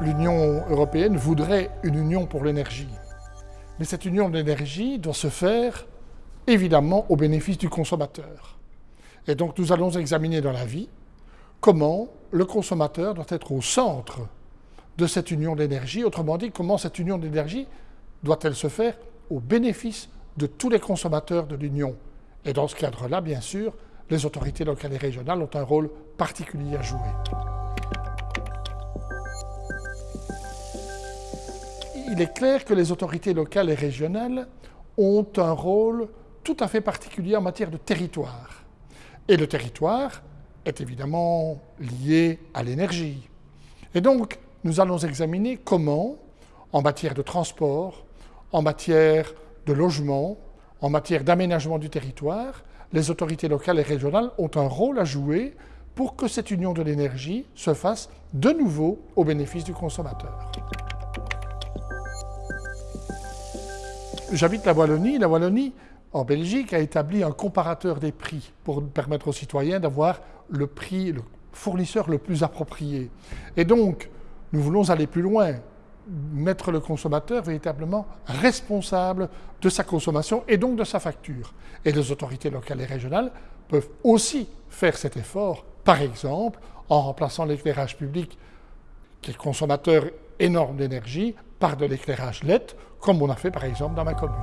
l'Union européenne voudrait une union pour l'énergie. Mais cette union de l'énergie doit se faire évidemment au bénéfice du consommateur. Et donc nous allons examiner dans la vie comment le consommateur doit être au centre de cette union d'énergie, autrement dit comment cette union d'énergie doit-elle se faire au bénéfice de tous les consommateurs de l'Union? Et dans ce cadre-là, bien sûr, les autorités locales et régionales ont un rôle particulier à jouer. Il est clair que les autorités locales et régionales ont un rôle tout à fait particulier en matière de territoire. Et le territoire est évidemment lié à l'énergie. Et donc, nous allons examiner comment, en matière de transport, en matière de logement, en matière d'aménagement du territoire, les autorités locales et régionales ont un rôle à jouer pour que cette union de l'énergie se fasse de nouveau au bénéfice du consommateur. J'habite la Wallonie. La Wallonie, en Belgique, a établi un comparateur des prix pour permettre aux citoyens d'avoir le prix, le fournisseur le plus approprié. Et donc, nous voulons aller plus loin mettre le consommateur véritablement responsable de sa consommation et donc de sa facture. Et les autorités locales et régionales peuvent aussi faire cet effort, par exemple en remplaçant l'éclairage public, qui est consommateur énorme d'énergie, par de l'éclairage LED, comme on a fait par exemple dans ma commune.